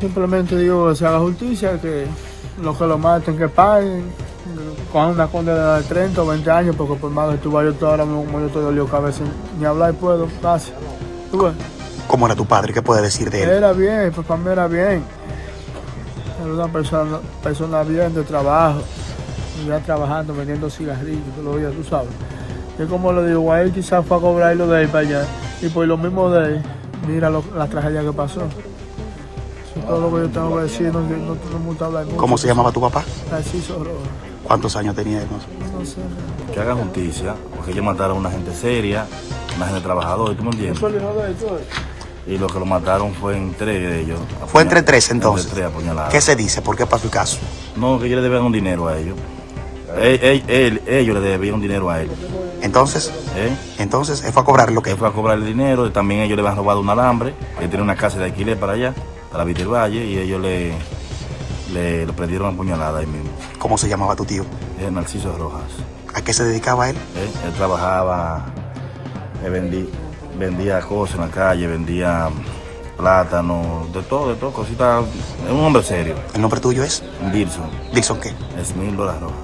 Simplemente digo que se haga justicia, que los que lo maten, que paguen, con una condena de 30 o 20 años, porque por más que tú vayas tú ahora mismo, como yo estoy dolido cabeza, ni hablar puedo, gracias. ¿Tú ves? ¿Cómo era tu padre? ¿Qué puedes decir de él? Era bien, papá mío era bien. Era una persona, persona bien de trabajo. Ya trabajando, vendiendo cigarrillos, todos los días, tú sabes. Yo como le digo, a él quizás fue a cobrar lo de él para allá. Y por lo mismo de él, mira lo- la tragedia que pasó. Es todo lo que yo tengo que decir, no, no, no, me gusta hablar mucho. ¿Cómo se llamaba tu papá? Narciso Rojas. ¿Cuántos años tenía él? No sé. Que haga justicia, porque ellos mataron a una gente seria, una gente trabajadora, ¿tú me entiendes? Ves. Y lo que lo mataron fue entre de ellos. Fue entre tres entonces. Entre tres apuñaladas. ¿Qué se dice? ¿Por qué pasó el caso? No, que ellos le debían un dinero a ellos. Él- él- él- ellos le debían un dinero a él. Entonces, ¿eh? entonces él fue a cobrar lo que Él fue a cobrar el dinero, también ellos le habían robado un alambre, él tenía una casa de alquiler para allá, para Víctor Valle, y ellos le, le, le prendieron a puñalada ahí mismo. ¿Cómo se llamaba tu tío? Es Narciso Rojas. ¿A qué se dedicaba él? ¿eh? Él trabajaba, él vendí- vendía cosas en la calle, vendía plátano, de todo, de todo, cositas. Es un hombre serio, ¿El nombre tuyo es? Dilson, Dixon qué? es mil dólares rojas.